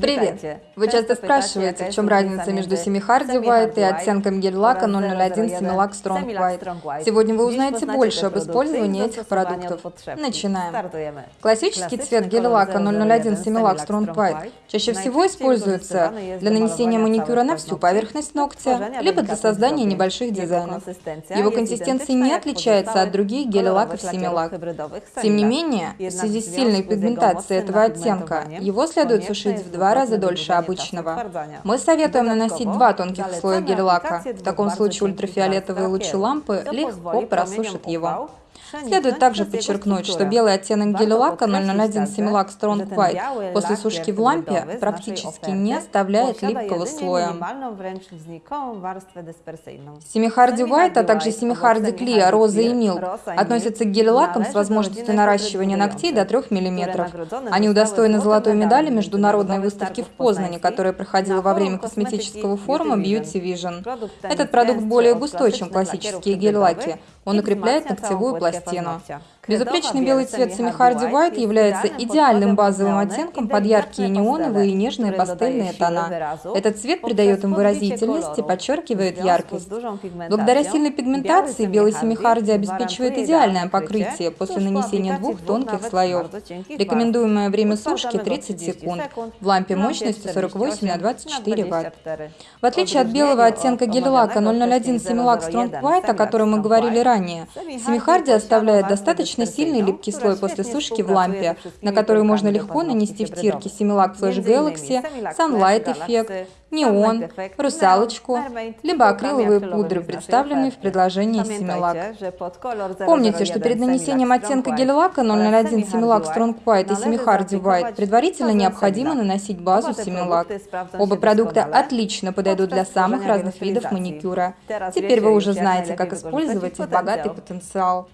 Привет! Вы часто спрашиваете, в чем разница между Semi Hardy White и оттенком гель-лака 001 Semi-Lac Strong White. Сегодня вы узнаете больше об использовании этих продуктов. Начинаем. Классический цвет гель-лака 001 Semi-Lac Strong White чаще всего используется для нанесения маникюра на всю поверхность ногтя, либо для создания небольших дизайнов. Его консистенция не отличается от других гель-лаков Semi-Lac. Тем не менее, в связи с сильной пигментацией этого оттенка, его следует сушить в два два раза дольше обычного. Мы советуем наносить два тонких слоя гель-лака. В таком случае ультрафиолетовые лучи лампы легко просушат его. Следует также подчеркнуть, что белый оттенок гель-лака 001 Similac Strong White после сушки в лампе практически не оставляет липкого слоя. Семихарди White, а также Семихарди Clear, Роза и Милк относятся к гель-лакам с возможностью наращивания ногтей до 3 мм. Они удостоены золотой медали международной выставки в Познане, которая проходила во время косметического форума Beauty Vision. Этот продукт более густой, чем классические гель-лаки. Он укрепляет ногтевую пластину. Безупречный белый цвет Семихарди White является идеальным базовым оттенком под яркие неоновые и нежные пастельные тона. Этот цвет придает им выразительность и подчеркивает яркость. Благодаря сильной пигментации белый Семихарди обеспечивает идеальное покрытие после нанесения двух тонких слоев. Рекомендуемое время сушки 30 секунд, в лампе мощностью 48 на 24 Вт. В отличие от белого оттенка гель-лака 001 Semilac Strong White, о котором мы говорили ранее, Семихарди оставляет достаточно достаточно сильный липкий слой после сушки в лампе, на который можно легко нанести втирки Similac Flash Galaxy, Sunlight Effect, неон, русалочку, либо акриловые пудры, представленные в предложении Similac. Помните, что перед нанесением оттенка гель-лака 001 Similac Strong White и Semi Hardy White. Предварительно необходимо наносить базу Similac. Оба продукта отлично подойдут для самых разных видов маникюра. Теперь вы уже знаете, как использовать их богатый потенциал.